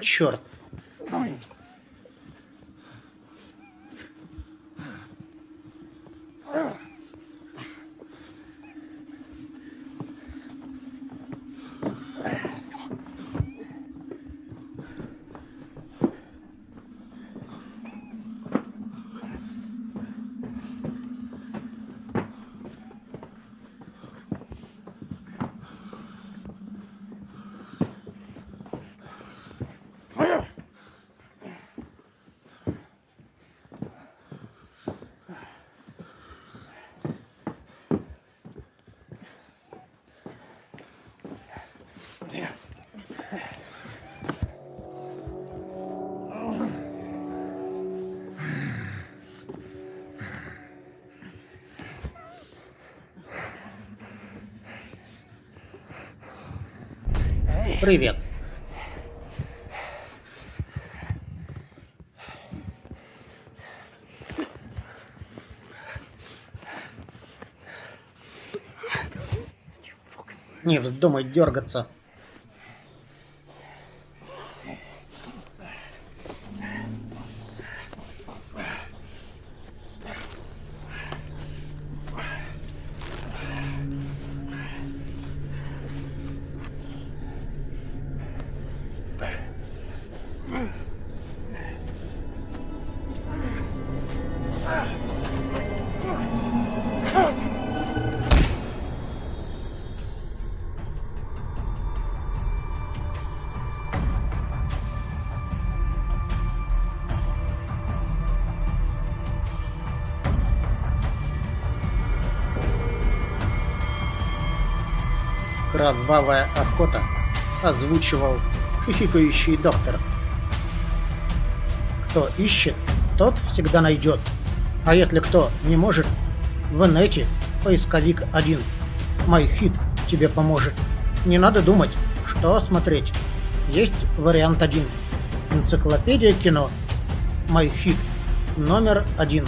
Черт. Привет. Не вздумай дергаться. Кровавая охота озвучивал хихикающий доктор. Кто ищет, тот всегда найдет. А если кто не может, в инете поисковик один. MyHit тебе поможет. Не надо думать, что смотреть. Есть вариант один. Энциклопедия кино. MyHit номер один.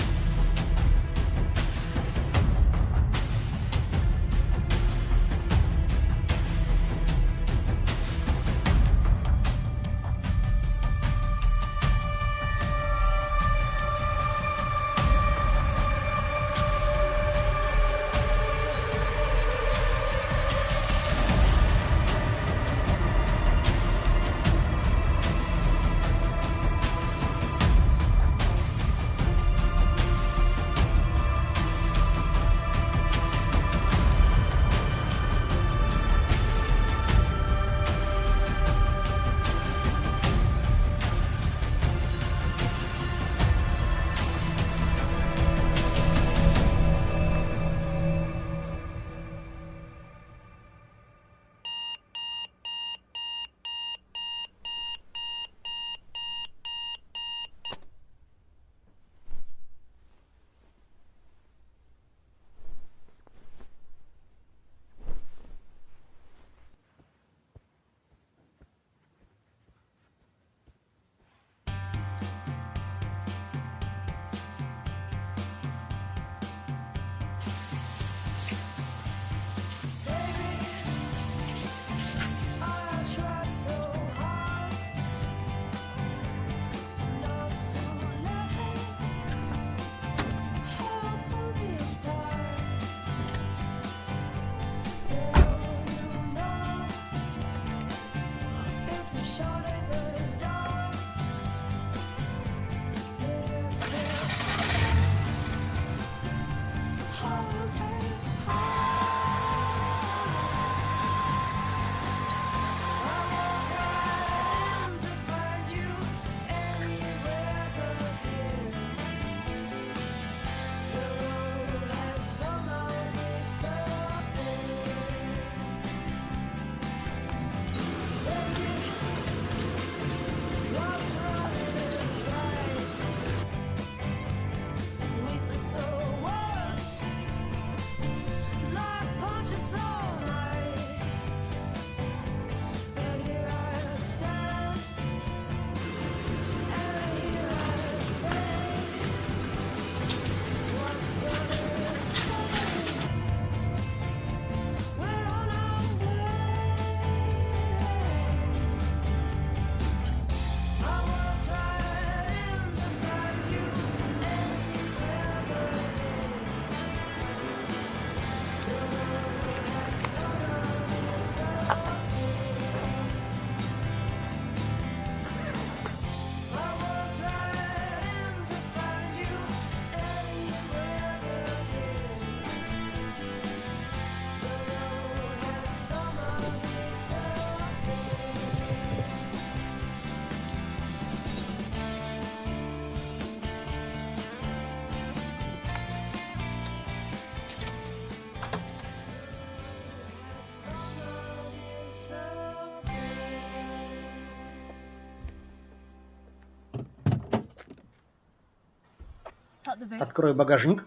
Открой багажник.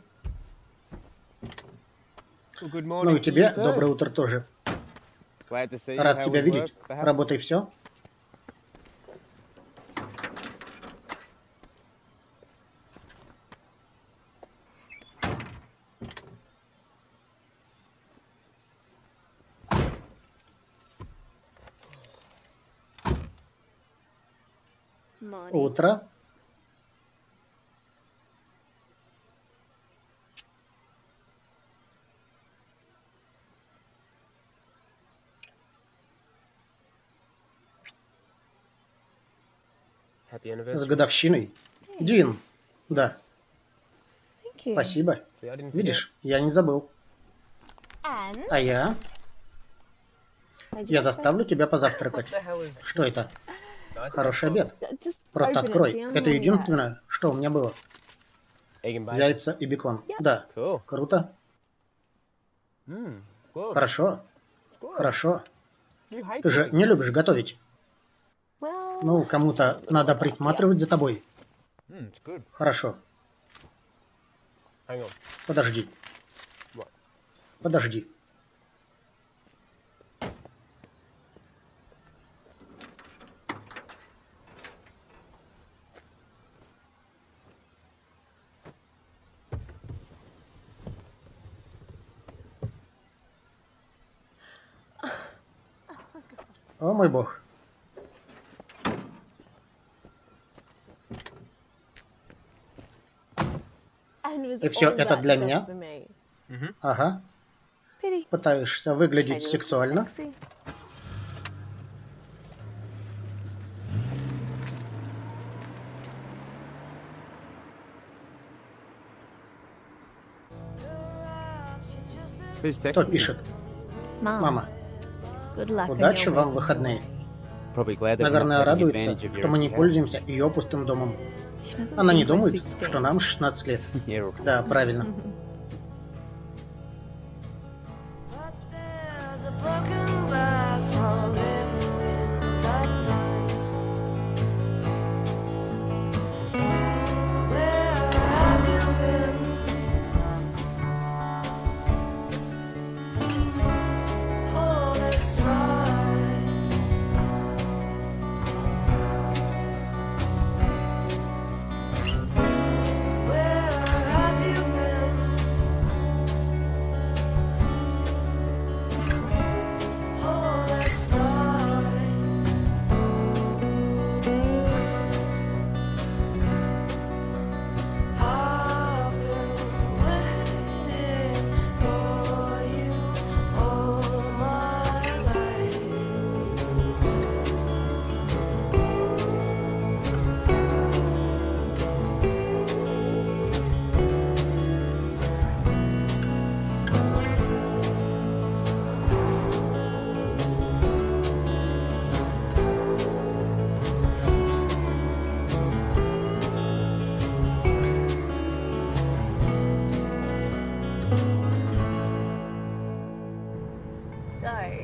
Ну и тебе доброе утро тоже. Рад тебя видеть. Работай все. Утро. С годовщиной. Дин. Да, спасибо. Видишь, я не забыл. А я? Я заставлю тебя позавтракать. Что это? Хороший обед. Просто открой. Это единственное, что у меня было. Яйца и бекон. Да, круто. Good. Хорошо, хорошо. Ты же не любишь готовить. Ну, кому-то надо присматривать за тобой. Хорошо, подожди. Подожди. О мой бог. И all это для меня? Ага. Пытаешься выглядеть сексуально. Кто пишет? Мама, удачи вам в выходные. Наверное, радуется, что мы не пользуемся ее пустым домом. Она не думает, 16. что нам 16 лет. Да, правильно.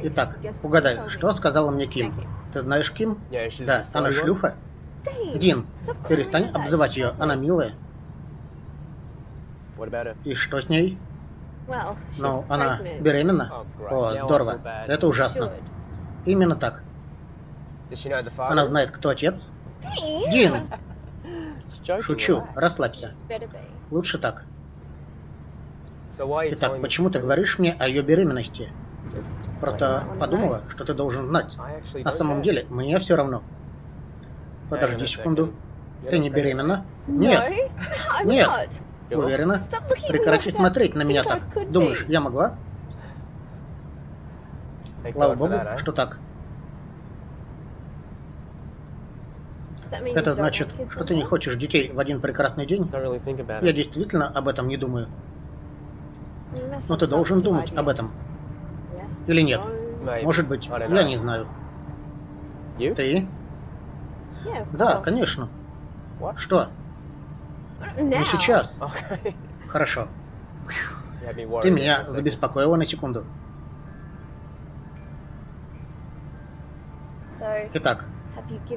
Итак, угадай, что сказала мне Ким? Ты знаешь Ким? Да, она шлюха. Дин, перестань обзывать ее, она милая. И что с ней? Ну, она беременна? Oh. О, здорово. Это ужасно. Именно так. Она знает, кто отец? Дин, шучу, расслабься. Лучше так. Итак, почему ты говоришь мне о ее беременности? Просто подумала, что ты должен знать. На самом деле, мне все равно. Подожди секунду. Ты не беременна? Нет. Нет. уверена? Прекрати смотреть на меня так. Думаешь, я могла? Слава богу, что так. Это значит, что ты не хочешь детей в один прекрасный день? Я действительно об этом не думаю. Но ты должен думать об этом. Или нет? Может быть, я не знаю. Ты? Да, конечно. Что? Не сейчас. Хорошо. Ты меня забеспокоила на секунду. Итак,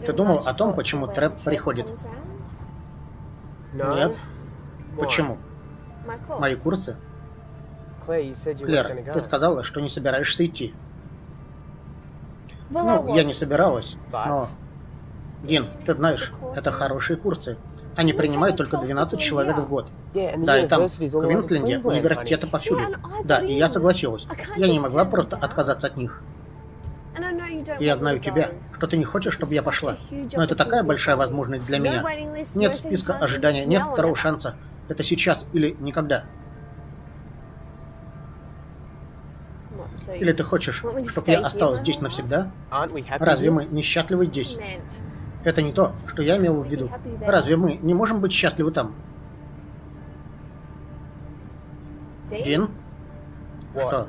Ты думал о том, почему Трэп приходит? Нет. Почему? Мои курсы? Клэр, ты сказала, что не собираешься идти. Ну, я не собиралась, но... Дин, ты знаешь, это хорошие курсы. Они принимают только 12 человек в год. Да, и там, в Квинсленде, университеты повсюду. Да, и я согласилась. Я не могла просто отказаться от них. Я знаю тебя, что ты не хочешь, чтобы я пошла. Но это такая большая возможность для меня. Нет списка ожидания, нет второго шанса. Это сейчас или никогда. Или ты хочешь, чтобы я осталась здесь навсегда? Разве мы несчастливы здесь? Это не то, что я имел в виду. Разве мы не можем быть счастливы там? Дин? Что?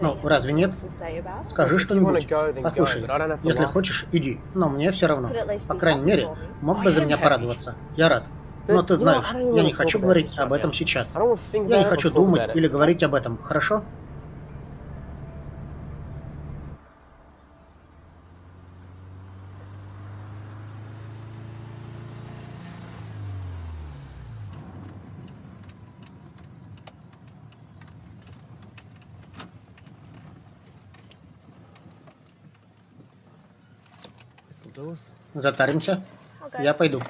Ну, разве нет? Скажи что-нибудь. Послушай, если хочешь, иди. Но мне все равно. По крайней мере, мог бы за меня порадоваться. Я рад. Но ты знаешь, я не хочу говорить об этом сейчас. Я не хочу думать или говорить об этом, хорошо? Затаримся. Я пойду.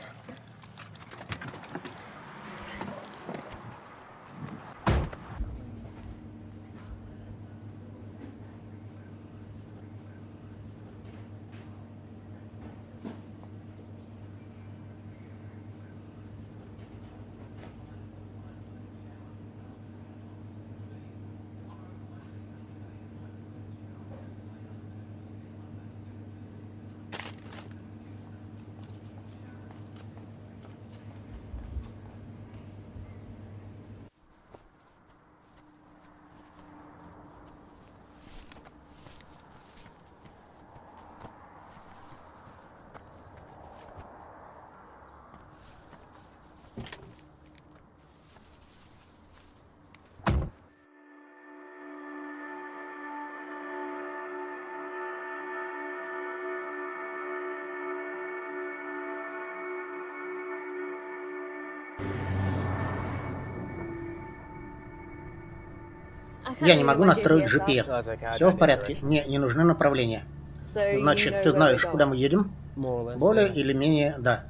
Я не могу настроить GPS Все в порядке. Мне не нужны направления. Значит, ты знаешь, куда мы едем? Более или менее, да.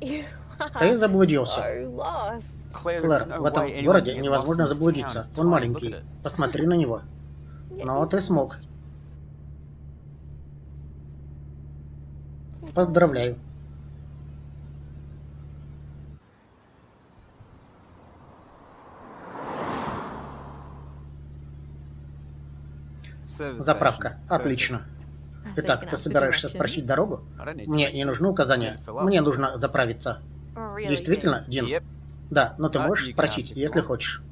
Ты заблудился. Клэр, в этом городе невозможно заблудиться. Он маленький. Посмотри на него. Но ты смог. Поздравляю. Заправка. Отлично. Итак, ты собираешься спросить дорогу? Мне не нужны указания. Мне нужно заправиться. Действительно, Дин? Да, но ты можешь спросить, если хочешь.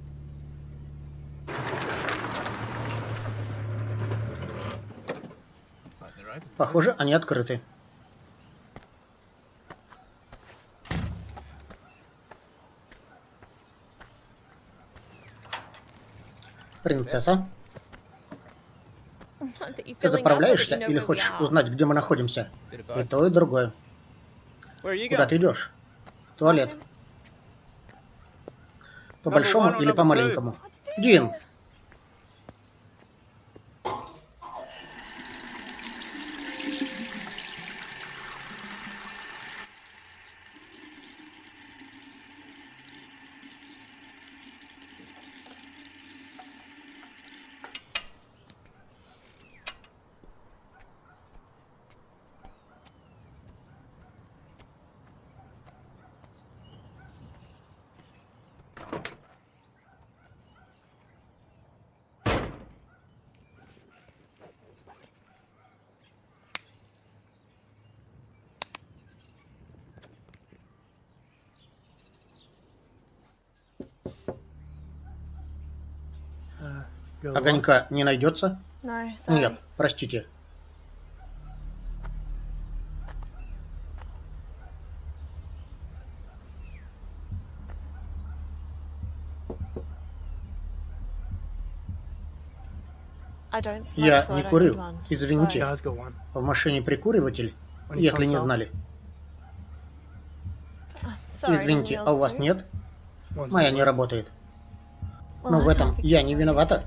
Похоже, они открыты. Принцесса, ты заправляешься или хочешь узнать, где мы находимся? И то, и другое. Куда ты идешь? В туалет. По большому или по маленькому? Дин, Огонька не найдется? No. Нет, простите. Я не курю. Извините. В машине прикуриватель? Если не знали. Sorry, Извините, а у вас нет? Моя не работает. Но в этом я не виновата.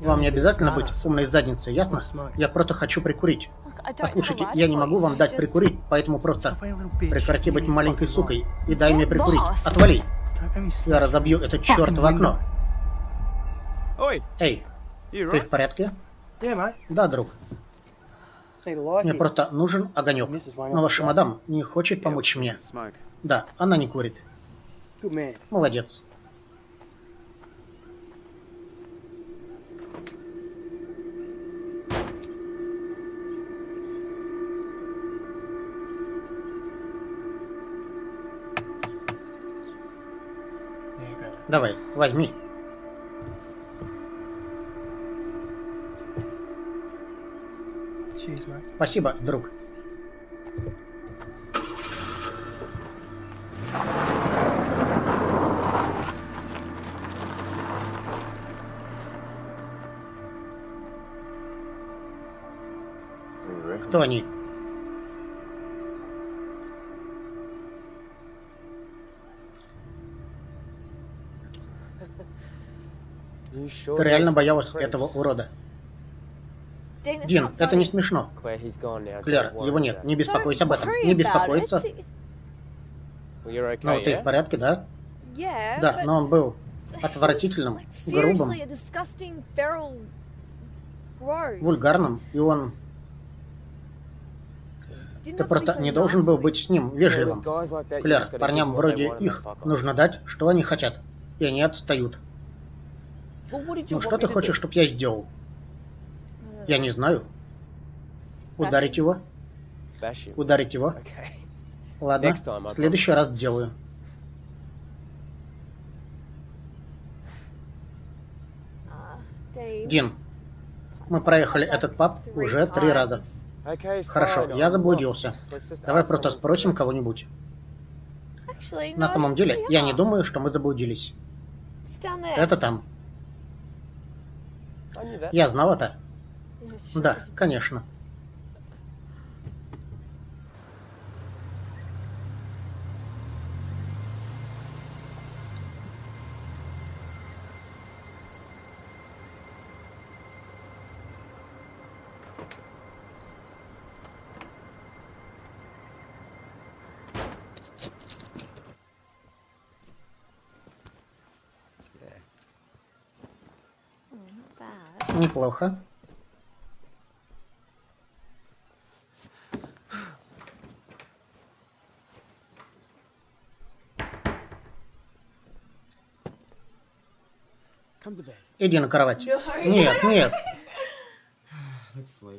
Вам не обязательно быть умной задницей, ясно? Я просто хочу прикурить. A Послушайте, я не могу вам дать прикурить, поэтому просто прекрати быть маленькой сукой и дай мне прикурить. Отвали! Я разобью the этот fucking черт в окно. Эй, ты в порядке? Да, друг. Мне просто нужен огонек. Но ваша мадам не хочет помочь мне. Да, она не курит. Молодец. Давай, возьми. Спасибо, друг. Ты реально боялась этого урода? Дин, это не смешно. Клэр, его нет. Не беспокойся об этом. Не беспокоиться. Ну, ты в порядке, да? Да, но он был отвратительным, грубым, вульгарным, и он... Ты просто не должен был быть с ним вежливым. Клэр, парням вроде их нужно дать, что они хотят. И они отстают. Ну что ты хочешь, чтобы я сделал? Don't Я не знаю. Ударить его? Ударить его? Ладно, в следующий раз делаю. Dean, Дин, мы проехали этот паб уже три раза. Хорошо, я заблудился. Давай просто спросим кого-нибудь. На самом деле, я не думаю, что мы заблудились. Это там. Я знал это. Да, конечно. Неплохо. Иди на кровать. Нет, нет.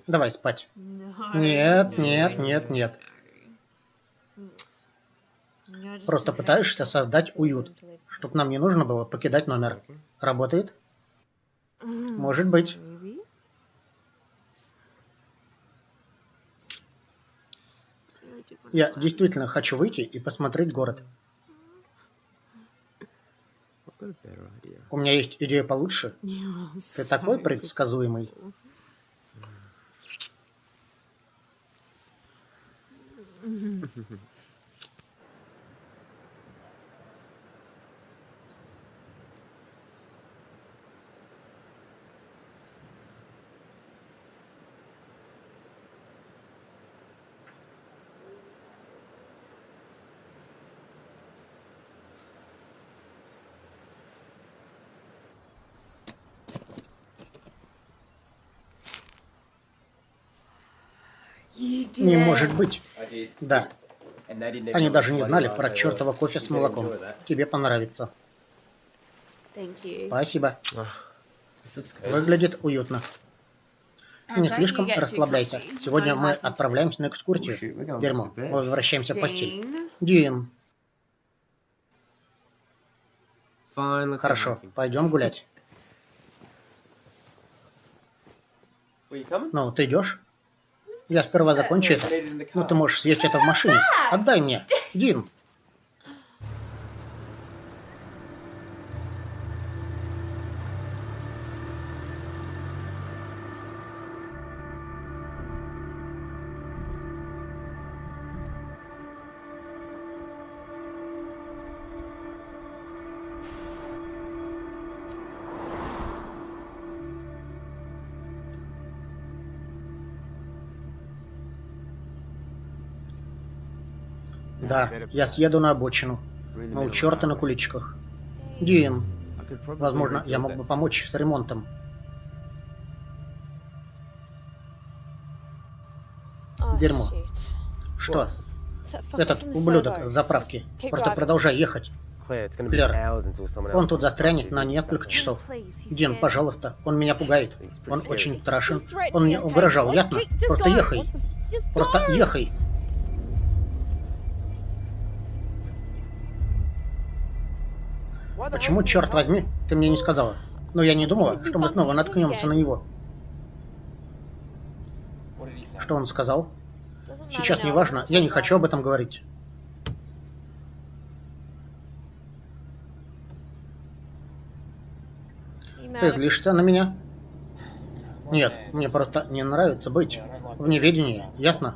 Давай спать. Нет, нет, нет, нет. Просто пытаешься создать уют, чтобы нам не нужно было покидать номер. Работает? Может быть. Я действительно хочу выйти и посмотреть город. У меня есть идея получше. Ты такой предсказуемый. Не может быть. Да, они даже не знали про чертово кофе с молоком. Тебе понравится. Спасибо. Выглядит уютно. Не слишком расслабляйся. Сегодня мы отправляемся на экскурсию. Дерьмо. bed. Возвращаемся в постель. Дин, хорошо, пойдем гулять. Ну, ты идешь? Я сперва закончу это. The Ну, ты можешь съесть это в машине. Отдай мне. Дин. Да, я съеду на обочину. Ну, у черта на куличках. Дин, возможно, я мог бы помочь с ремонтом. Oh, Дерьмо. Что? Этот ублюдок с заправки. Просто продолжай ехать. Клэр, Он тут застрянет на несколько часов. Дин, пожалуйста, он меня пугает. Он очень страшен. Он мне угрожал, ясно? Просто ехай. Просто ехай. Почему, черт возьми, ты мне не сказала? Но я не думала, что мы снова наткнемся на него. Что он сказал? Сейчас не важно, я не хочу об этом говорить. Ты злишься на меня? Нет, мне просто не нравится быть в неведении, ясно?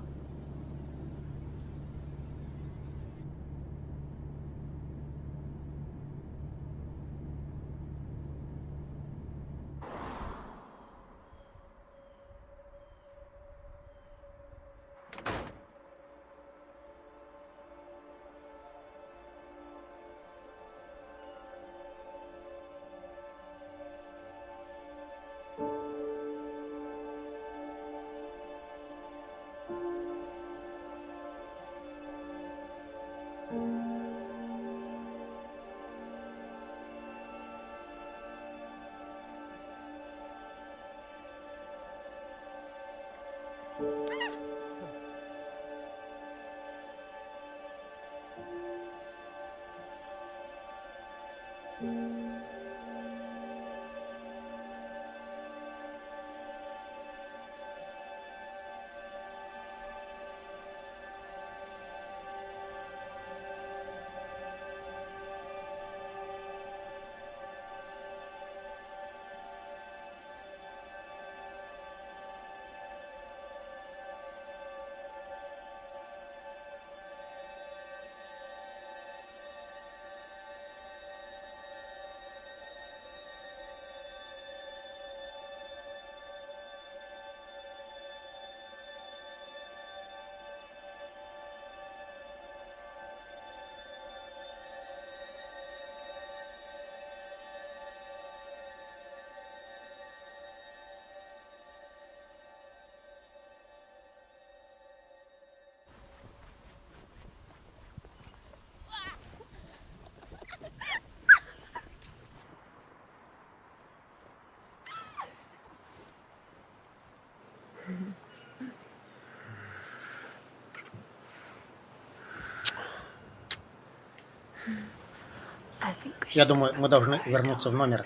Я думаю, мы должны вернуться в номер.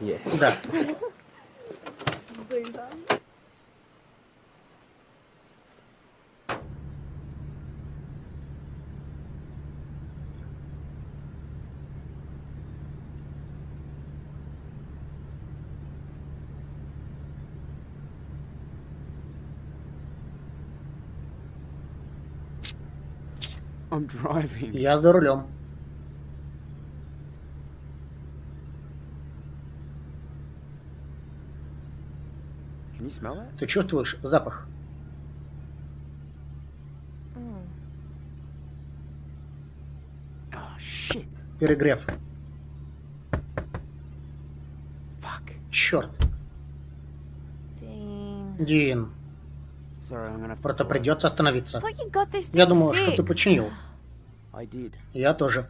Yes. Да, I'm driving. я за рулем. Can you smell that? Ты чувствуешь запах? Mm. Oh shit. Перегрев. Fuck. Черт. Дин, просто придется остановиться. Я думал, что ты починил. Я тоже.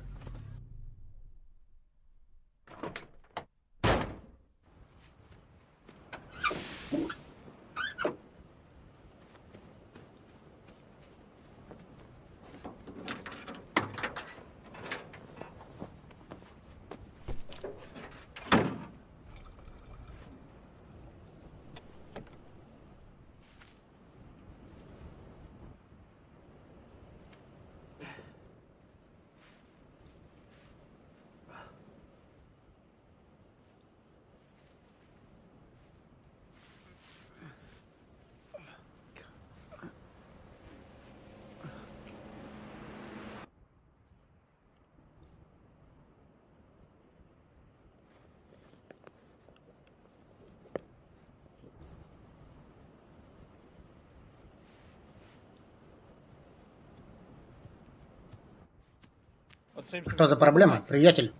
Что за проблема, приятель?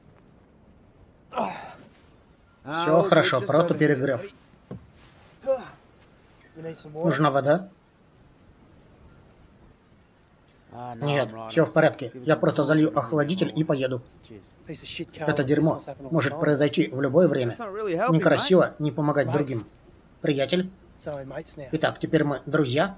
Все хорошо, просто перегрев. Нужна вода? Нет, все в порядке. Я просто залью охладитель и поеду. Это дерьмо может произойти в любое время. Некрасиво не помогать другим. Приятель? Итак, теперь мы друзья?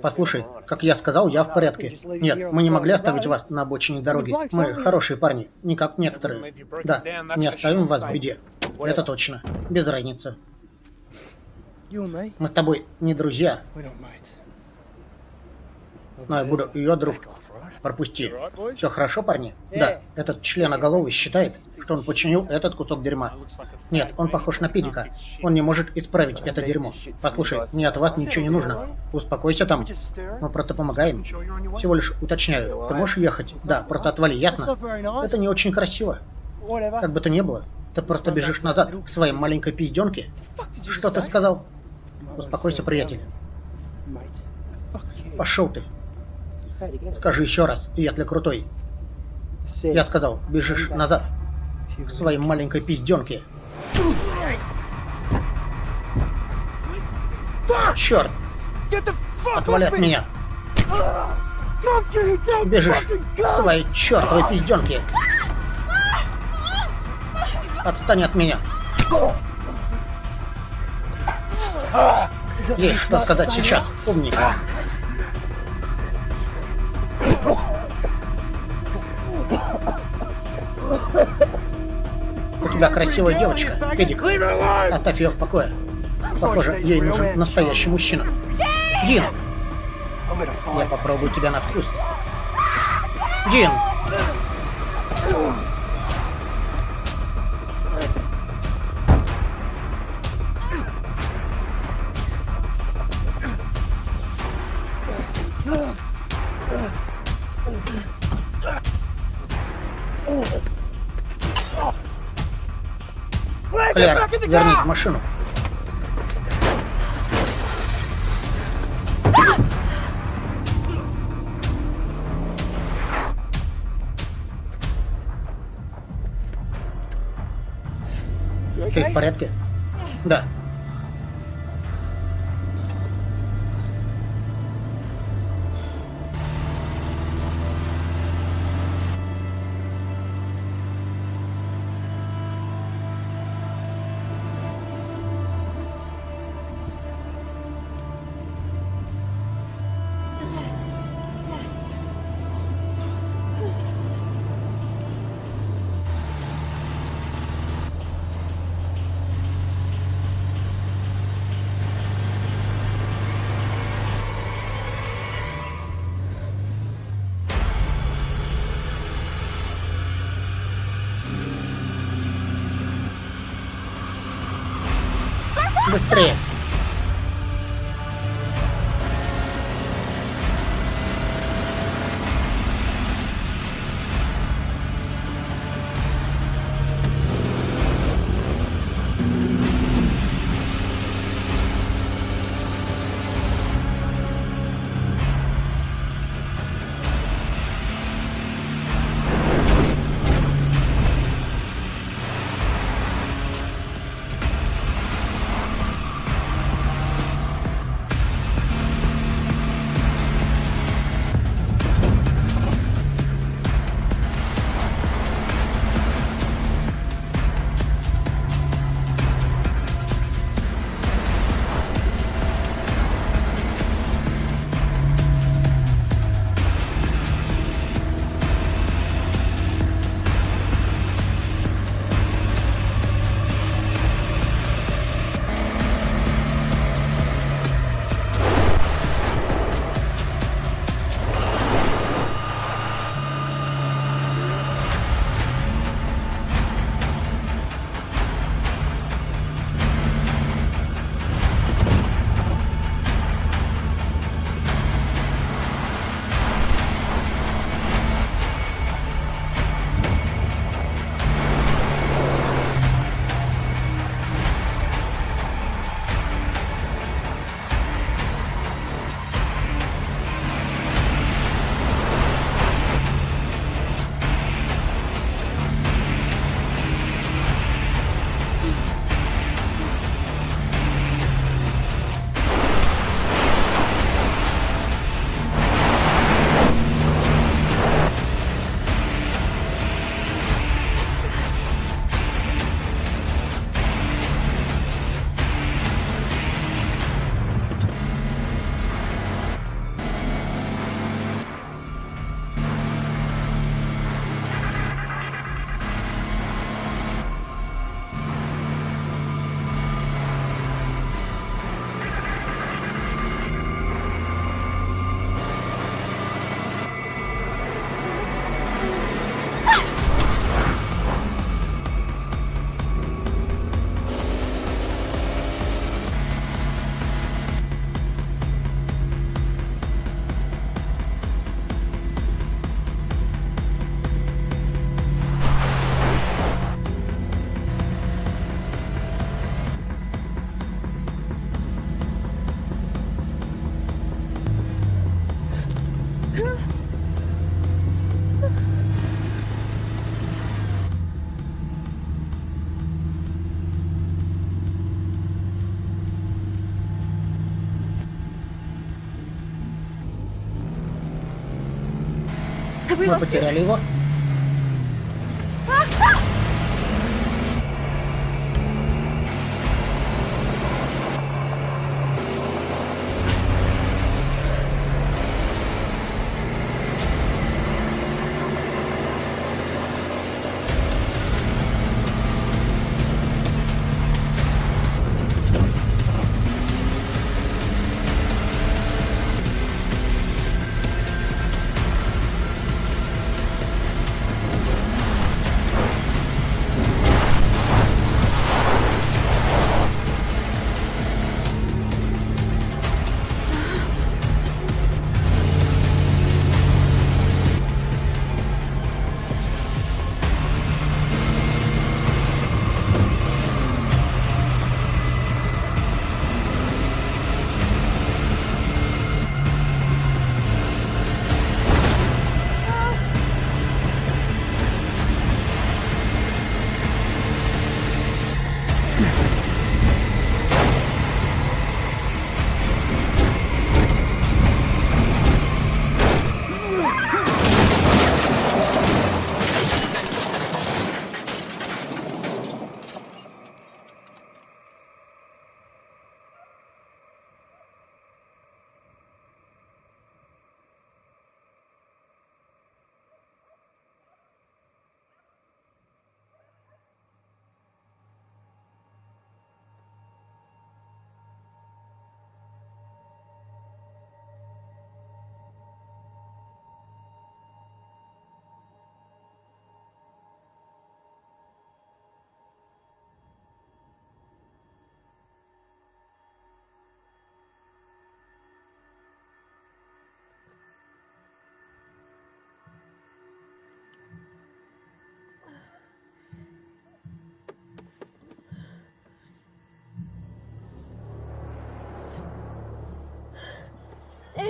Послушай, как я сказал, я в порядке. Нет, мы не могли оставить вас на обочине дороги. Мы хорошие парни, не как некоторые. Да, не оставим вас в беде. Это точно. Без разницы. Мы с тобой не друзья, но я буду ее друг. Пропусти. Все хорошо, парни? Да, этот членоголовый считает, что он починил этот кусок дерьма. Нет, он похож на педика. Он не может исправить это дерьмо. Послушай, мне от вас ничего не нужно. Успокойся там. Мы просто помогаем. Всего лишь уточняю. Ты можешь ехать? Да, просто отвали, ясно? Это не очень красиво. Как бы то ни было, ты просто бежишь назад к своей маленькой пизденке. Что ты сказал? Успокойся, приятель. Пошел ты. Скажи еще раз, если крутой. Я сказал, бежишь назад. К своей маленькой пизденке. Черт! Отвали от меня! Бежишь к своей чертовой пизденке! Отстань от меня! Есть что сказать сейчас, умник. Тебя красивая девочка, Педик. Оставь ее в покое. Похоже, ей нужен настоящий мужчина. Дин! Я попробую тебя на вкус. Дин! Машину. Ты в порядке? Да. I will We're.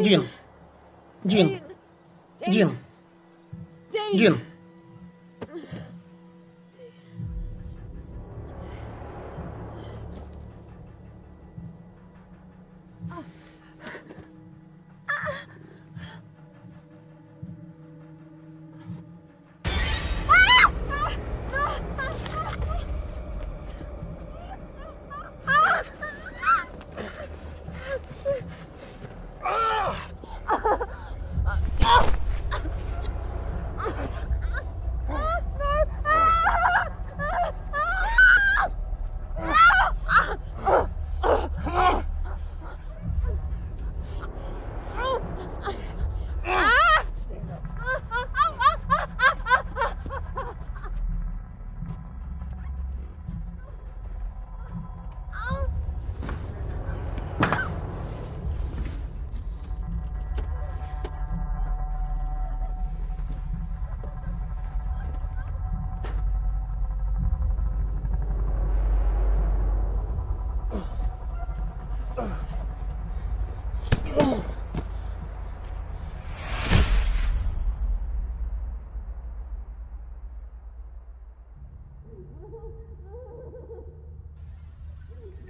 Дин. Дин. Дин. Дин.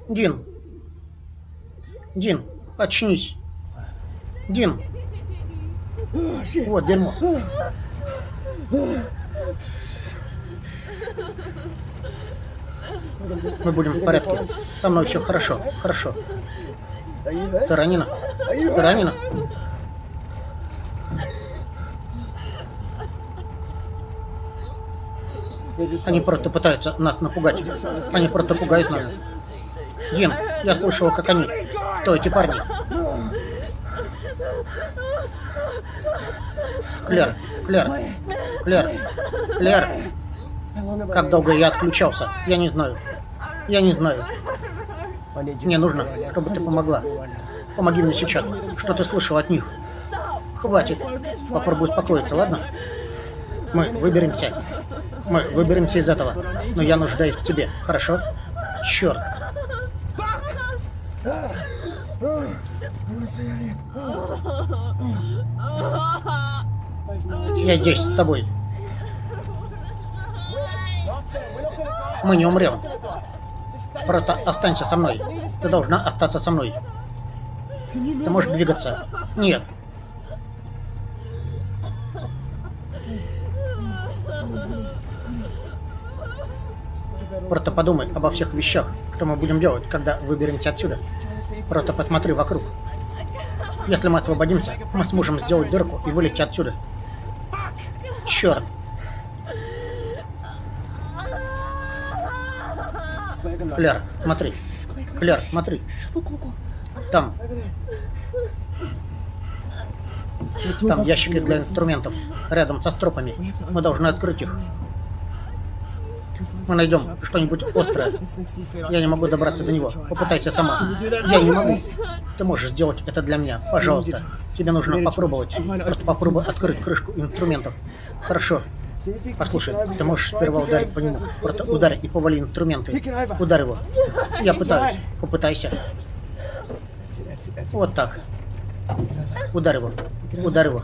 Дин. Дин, очнись. Дин. Вот дерьмо. Мы будем в порядке. Со мной все хорошо. Хорошо. Ты ранена? Ты ранена? Они просто пытаются нас напугать. Они просто пугают нас. Дин, я слышал, как они. Кто эти парни? Клер, Клер, Клер, Клер. Как долго я отключался? Я не знаю. Я не знаю. Мне нужно, чтобы ты помогла. Помоги мне сейчас. Что ты слышал от них? Хватит. Попробуй успокоиться, ладно? Мы выберемся. Мы выберемся из этого. Но я нуждаюсь в тебе, хорошо? Черт. Я здесь с тобой. Мы не умрем. Просто останься со мной. Ты должна остаться со мной. Ты можешь двигаться? Нет. Просто подумай обо всех вещах, что мы будем делать, когда выберемся отсюда. Просто посмотри вокруг. Если мы освободимся, мы сможем сделать дырку и вылезти отсюда. Черт! Клер, смотри. Клер, смотри. Там. Там ящики для инструментов. Рядом со стропами. Мы должны открыть их. Мы найдем что-нибудь острое. Я не могу добраться до него. Попытайся сама. Я не могу. Ты можешь сделать это для меня. Пожалуйста. Тебе нужно попробовать. Просто попробуй открыть крышку инструментов. Хорошо. Послушай, ты можешь сперва ударить по нему. Просто ударь и повали инструменты. Ударь его. Я пытаюсь. Попытайся. Вот так. Ударь его. Ударь его.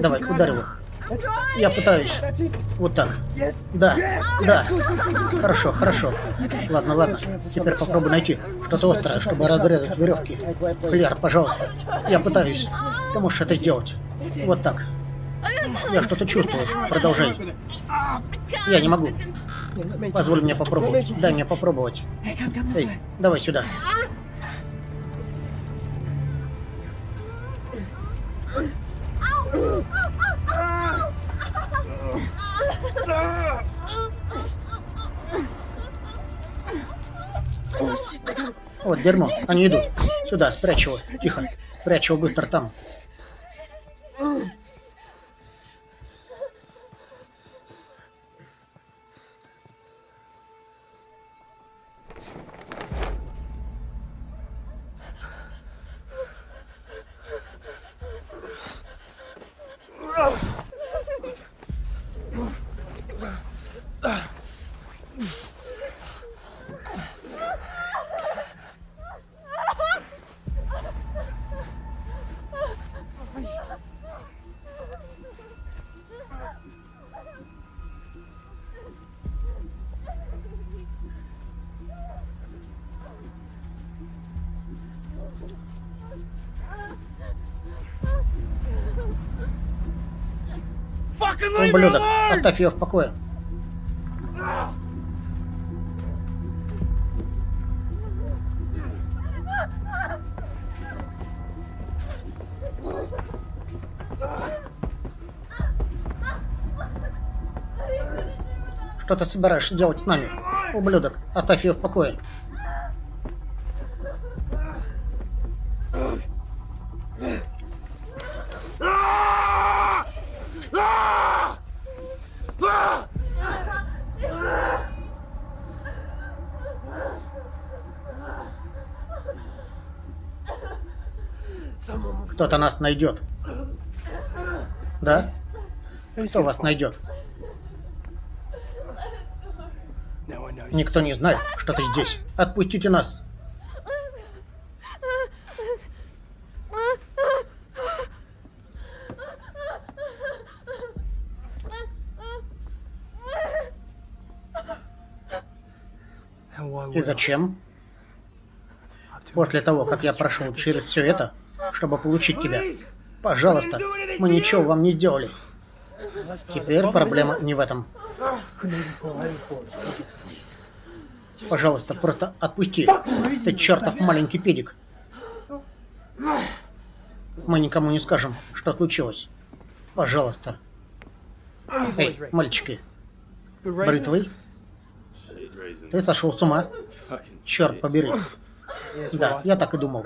Давай, ударь его. Я пытаюсь. Вот так. Да, да. Хорошо, хорошо. Ладно, ладно. Теперь попробуй найти что-то острое, чтобы разрезать веревки. Клер, пожалуйста. Я пытаюсь. Ты можешь это сделать. Вот так. Я что-то чувствую. Продолжай. Я не могу. Позволь мне попробовать. Дай мне попробовать. Эй, давай сюда. Вот дерьмо, они идут. Сюда, спрячь его. Тихо. Спрячь его быстро там. Ублюдок, оставь ее в покое. Что ты собираешься делать с нами? Ублюдок, оставь ее в покое. Кто-то нас найдет. Да? Кто вас найдет? Никто не знает, что ты здесь. Отпустите нас. И зачем? После того, как я прошел через все это, чтобы получить тебя. Пожалуйста, мы ничего вам не сделали. Теперь проблема не в этом. Пожалуйста, просто отпусти. Ты чертов маленький педик. Мы никому не скажем, что случилось. Пожалуйста. Эй, мальчики. Бритвый? Ты сошел с ума? Черт побери. Да, я так и думал.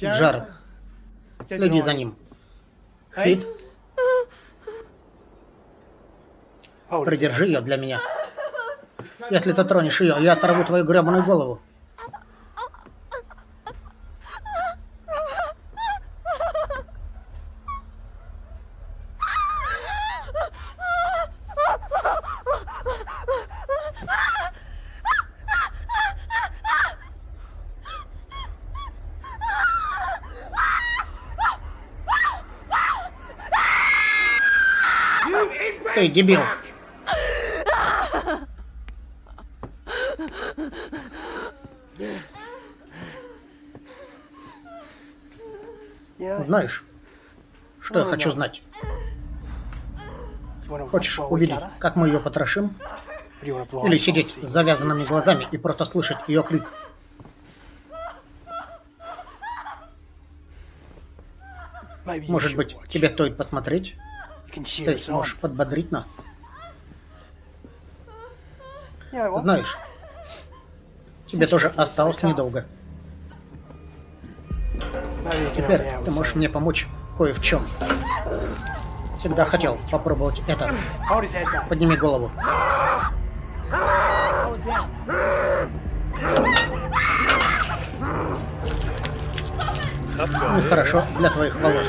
Джаред, следи за ним. Хит, придержи ее для меня. Если ты тронешь ее, я оторву твою гребаную голову. Ты дебил. Знаешь, что я хочу знать? Хочешь увидеть, как мы ее потрошим? Или сидеть с завязанными глазами и просто слышать ее крик? Может быть, тебе стоит посмотреть? Ты сможешь подбодрить нас? Знаешь, тебе тоже осталось недолго. Теперь ты можешь мне помочь кое в чем. Всегда хотел попробовать это. Подними голову. Нехорошо для твоих волос.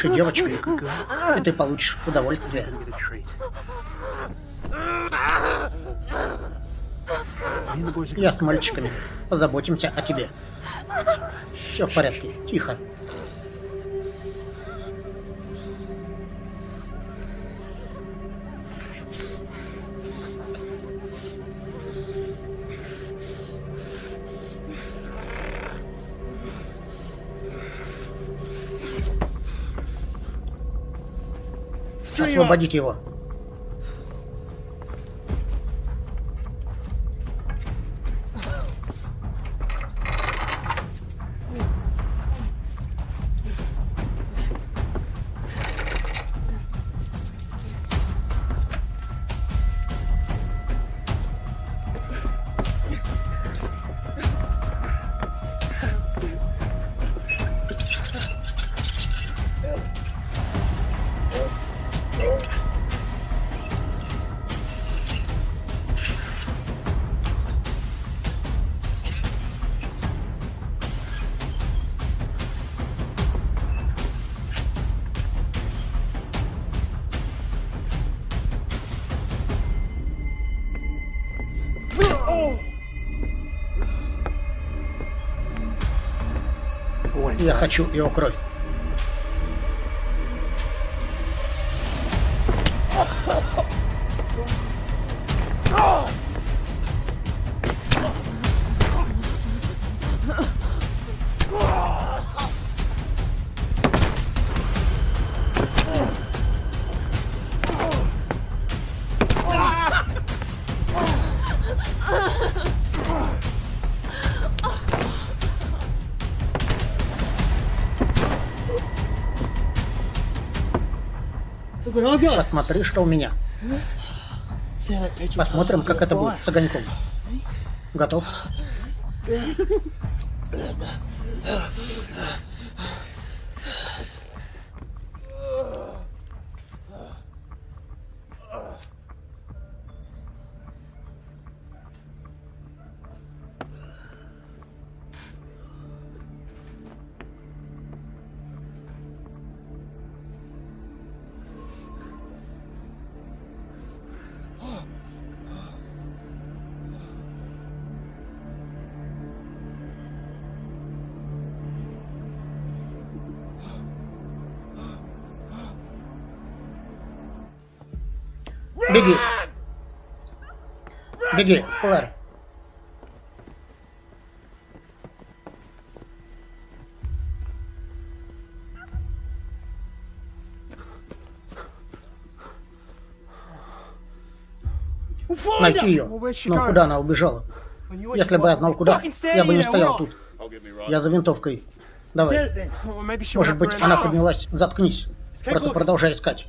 Хорошей девочкой, и ты получишь удовольствие. Я с мальчиками. Позаботимся о тебе. Все в порядке. Тихо. Освободите его. Я хочу его кровь. Посмотри, что у меня. Посмотрим, как это будет с огоньком. Готов? Беги, Клэр. Найти ее. Но куда она убежала? Если бы я знал куда, я бы не стоял тут. Я за винтовкой. Давай. Может быть, она поднялась. Заткнись. Просто продолжай искать.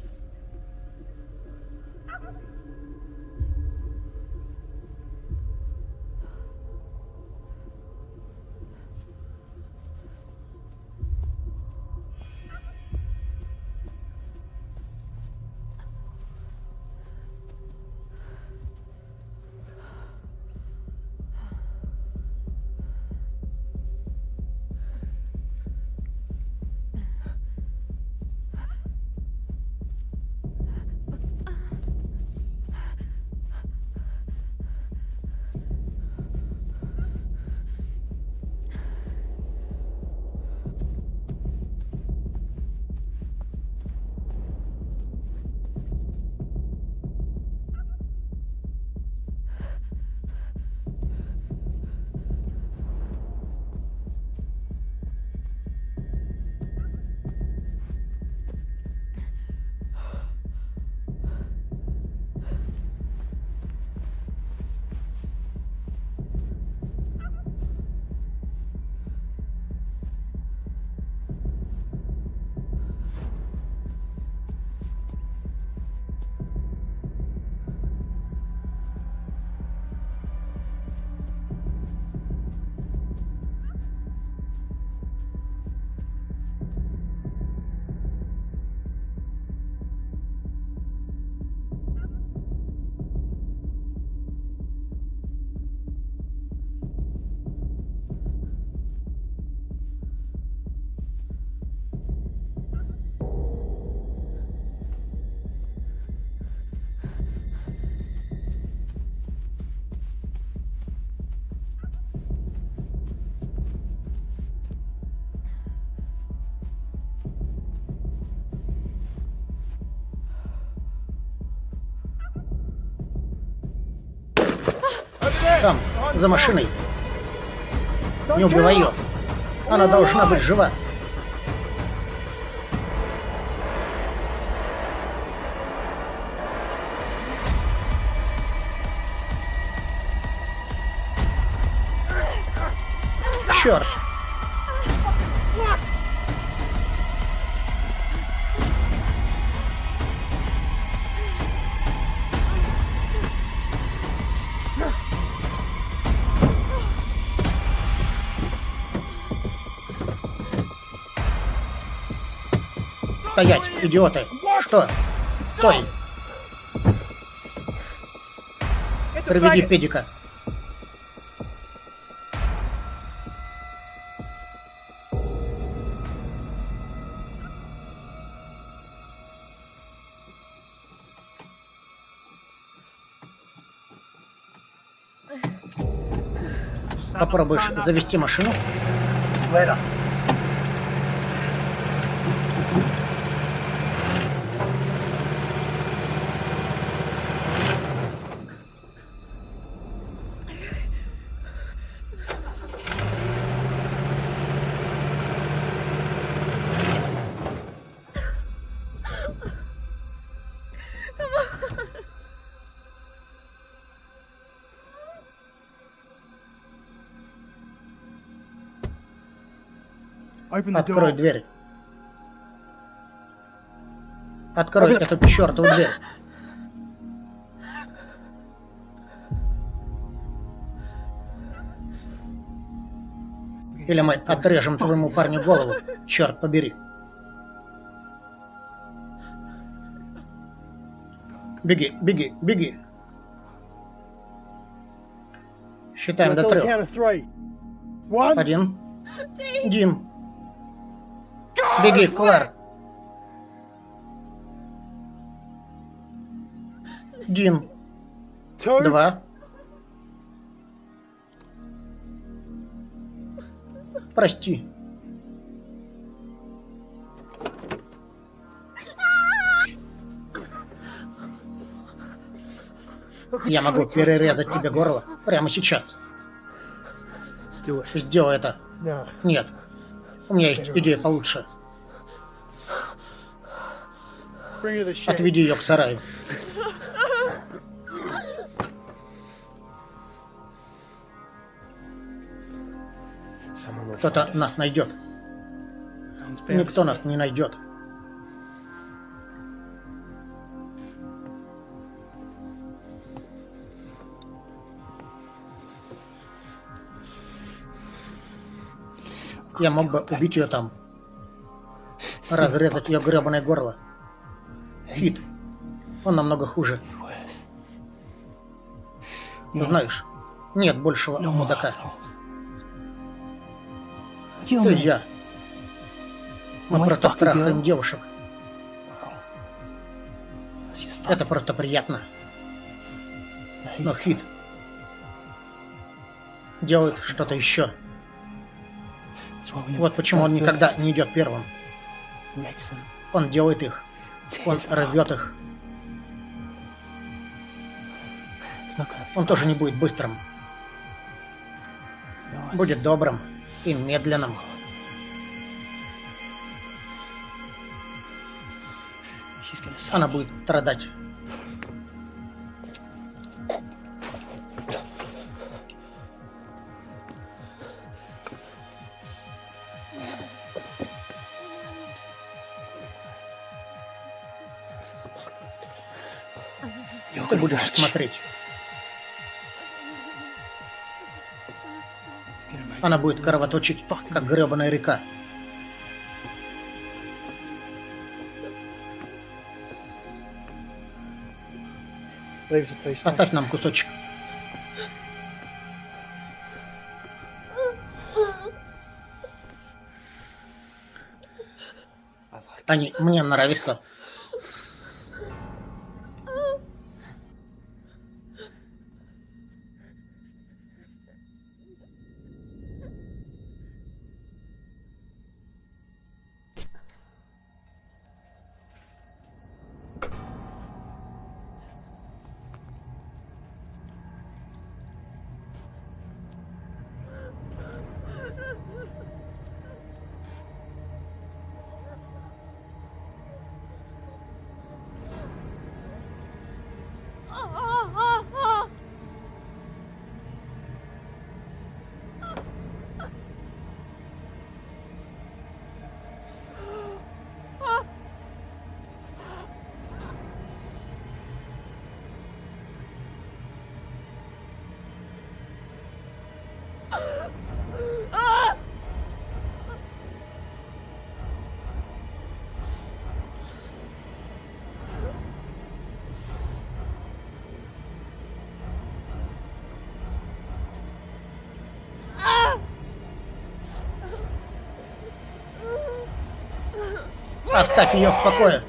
За машиной. Не убивай ее. Она должна быть жива. Стоять, идиоты! Что? Стой! Приведи педика. Попробуешь завести машину? Open the Открой door. дверь. Открой эту чертову дверь. Или мы отрежем твоему парню голову. Черт побери. Беги, беги, беги. Считаем до трех. Один. Дин. Беги, Клэр. Дин. Два. Прости. Я могу перерезать тебе горло прямо сейчас. Сделай это. Нет. У меня есть идея получше. Отведи ее к сараю. Кто-то нас найдет. Никто нас не найдет. Я мог бы убить ее там. Разрезать ее гребаное горло. Хит. Он намного хуже. Worse. Знаешь, нет большего more мудака. Ты я. Мы просто трахаем девушек. Это просто приятно. Но Хит делает что-то еще. Вот почему он никогда не идет первым. Он делает их. Он рвет их. Он тоже не будет быстрым. Будет добрым и медленным. Она будет страдать. Смотреть. Она будет кровоточить, как гребаная река. Оставь нам кусочек. Они мне нравятся. 啊啊 Оставь ее в покое.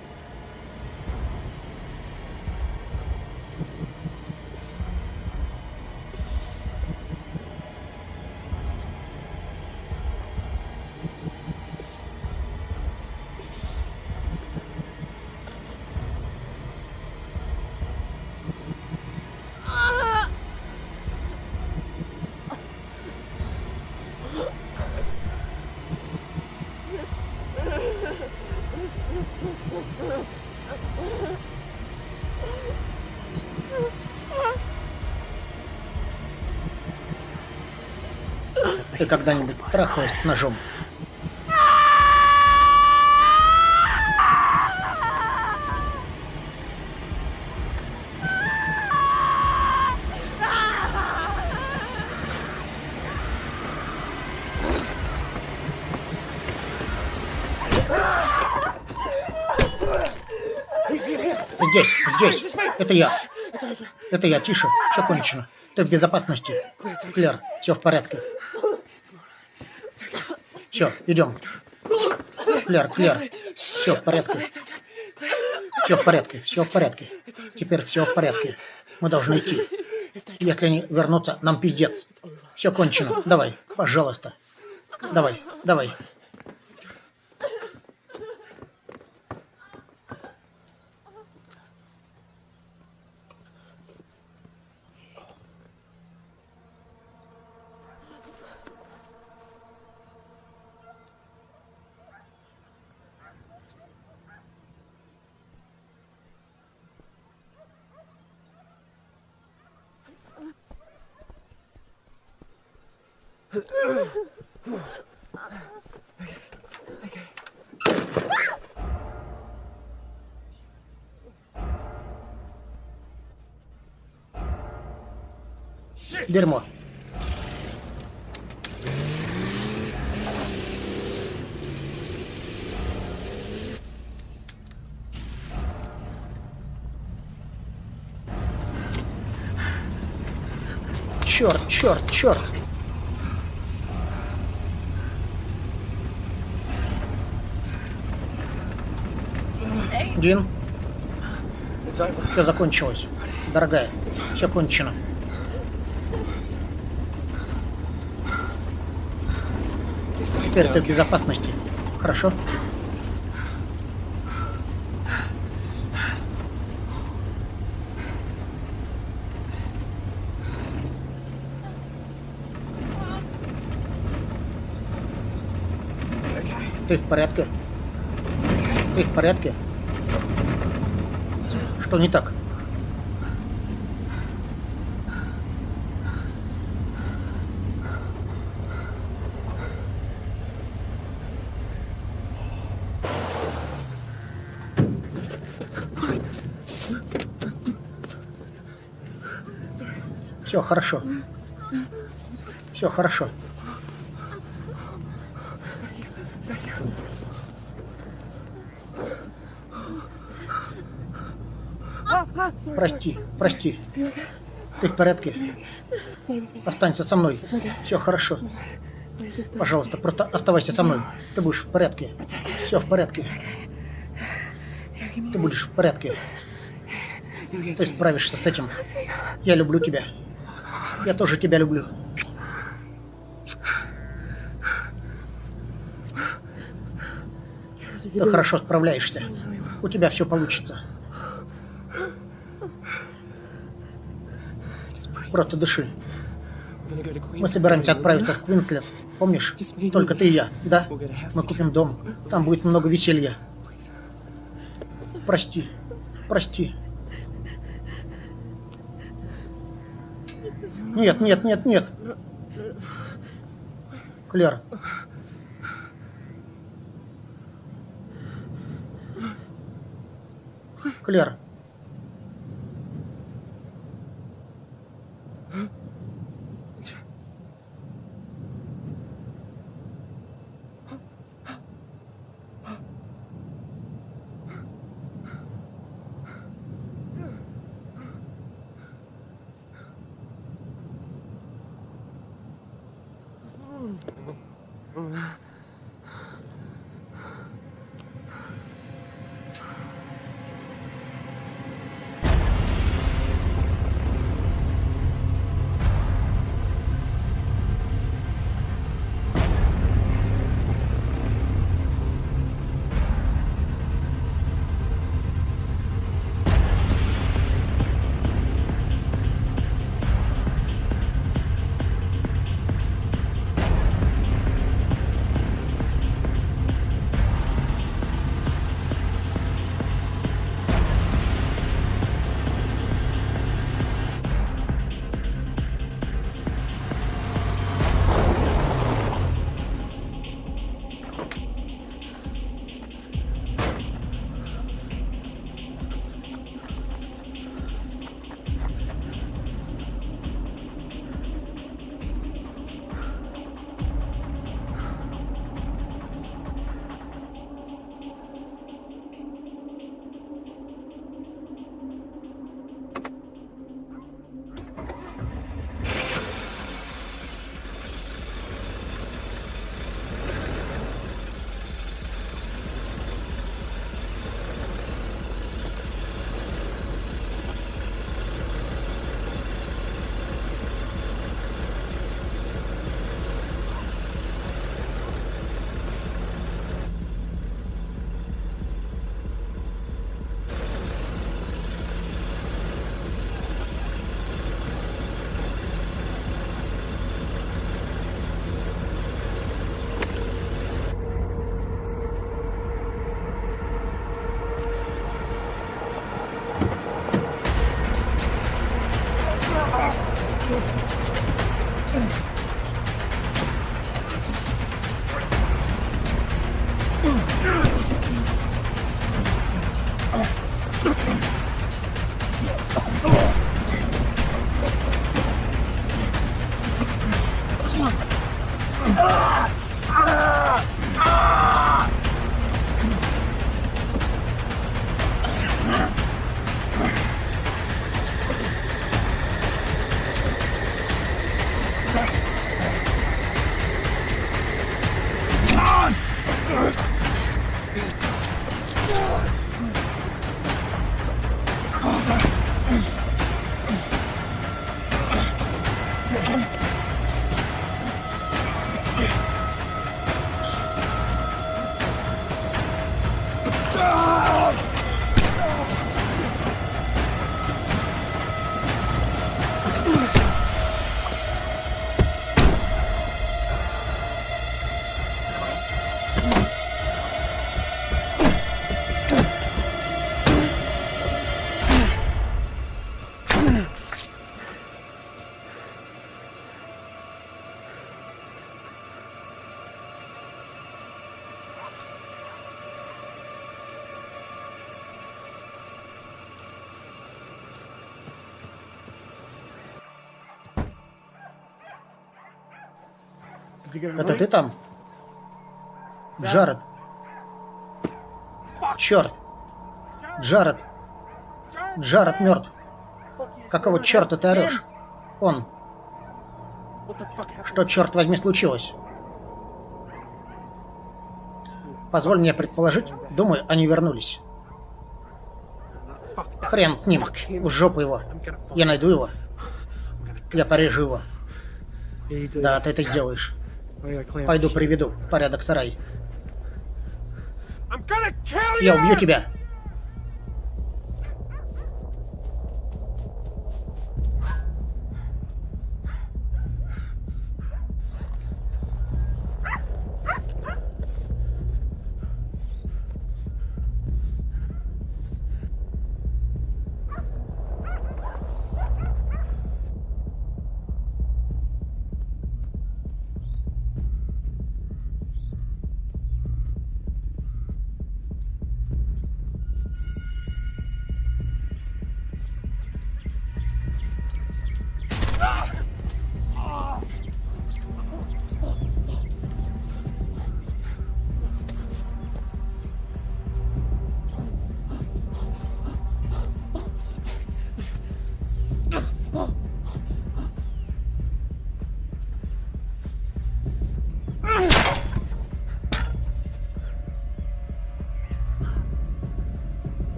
Ты когда-нибудь трахалась ножом? Здесь, здесь. Это я. Это я. Тише. Все кончено. Ты в безопасности. Клер, все в порядке. Все, идем. Клер, Клер. Все в порядке. Все в порядке, все в порядке. Теперь все в порядке. Мы должны идти. Если они вернутся, нам пиздец. Все кончено. Давай, пожалуйста. Давай, давай. Дерьмо. Черт, черт, черт. Over. все закончилось. Дорогая, все кончено. Теперь ты в безопасности. Хорошо? Ты в порядке? Ты в порядке? Что не так? Все хорошо. Все хорошо. Прости, прости. Ты в порядке? Останься со мной. Все хорошо. Пожалуйста, просто оставайся со мной. Ты будешь в порядке. Все в порядке. Ты будешь в порядке. Ты справишься с этим. Я люблю тебя. Я тоже тебя люблю. Ты хорошо справляешься. У тебя все получится. Просто дыши. Мы собираемся отправиться в Квинтлет. Помнишь? Только ты и я, да? Мы купим дом. Там будет много веселья. Прости. Прости. Нет, нет, нет, нет. Клер. Клер. Это ты там? Джаред. Черт. Джаред. Джаред мертв. Какого черта ты орешь? Он. Что, черт возьми, случилось? Позволь мне предположить, думаю, они вернулись. Хрен с ним. В жопу его. Я найду его. Я порежу его. Да, ты это сделаешь. Пойду приведу в порядок сарай. Я убью тебя.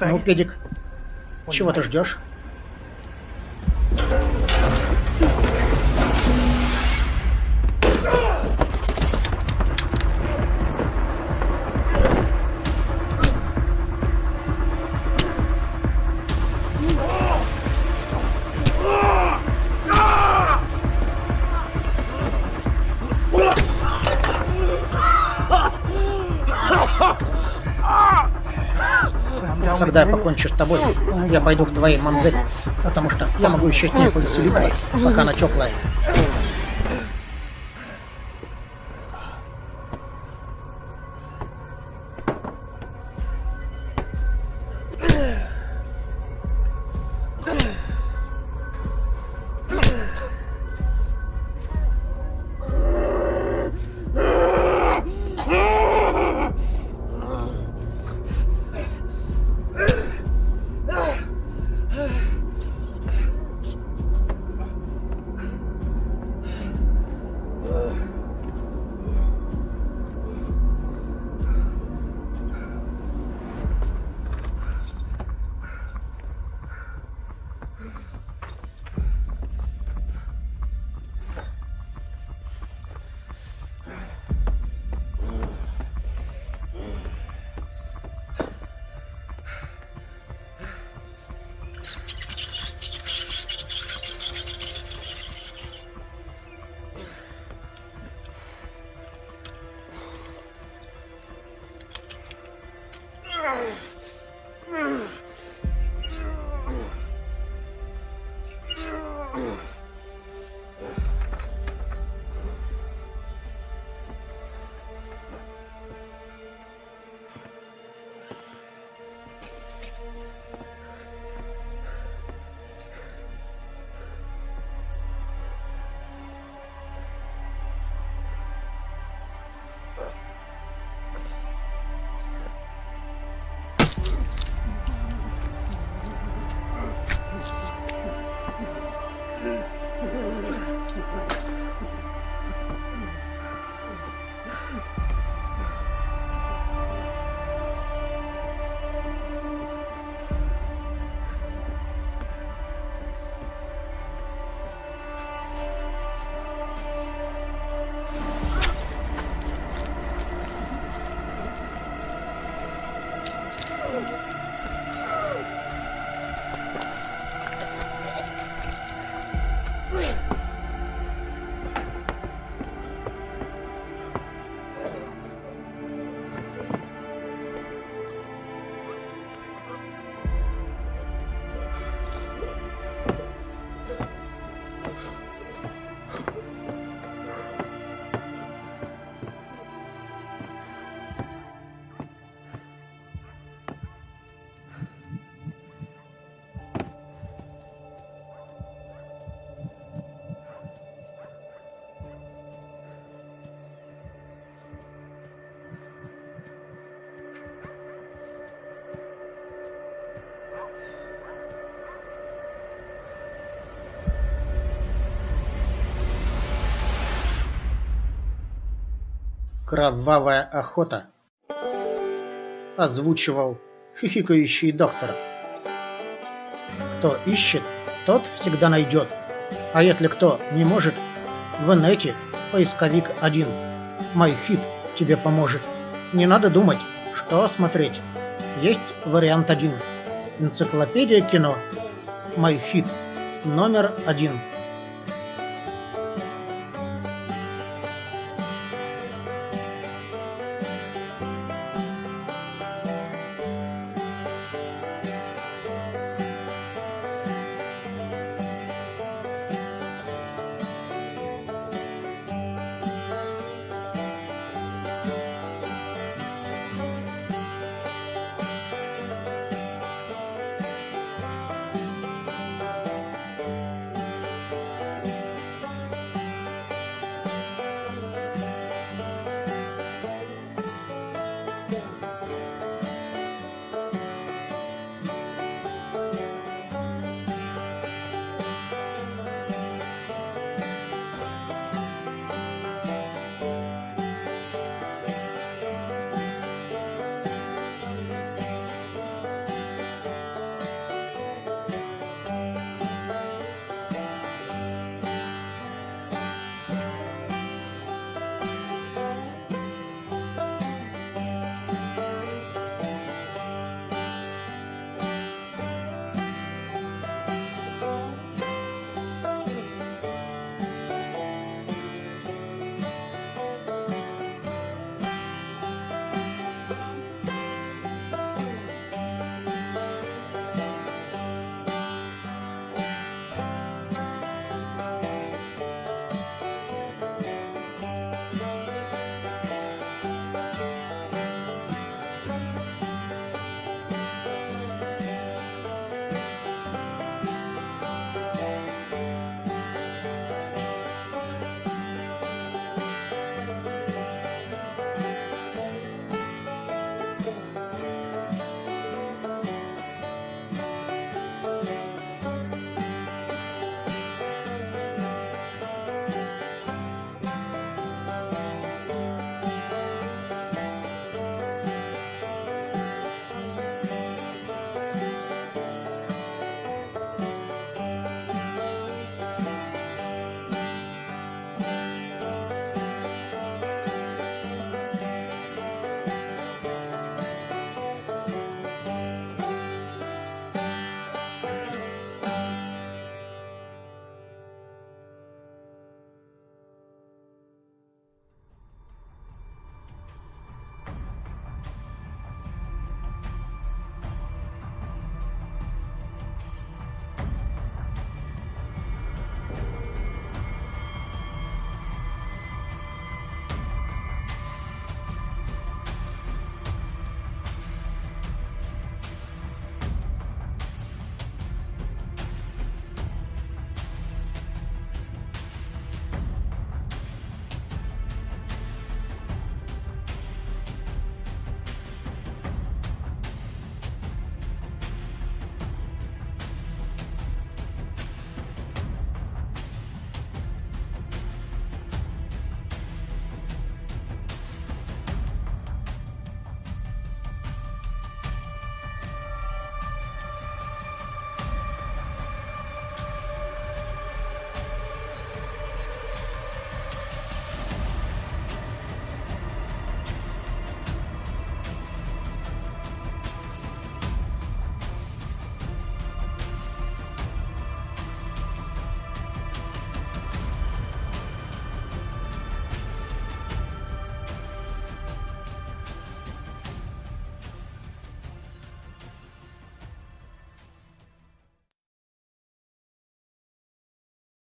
Ну, педик, чего ты ждешь? Я покончу с тобой, я пойду к твоей мамзели, потому что я могу еще с ней повеселиться, пока она теплая. Кровавая охота. Озвучивал хихикающий доктор. Кто ищет, тот всегда найдет. А если кто не может, в инете поисковик один. MyHit тебе поможет. Не надо думать, что смотреть. Есть вариант один. Энциклопедия кино. MyHit номер один.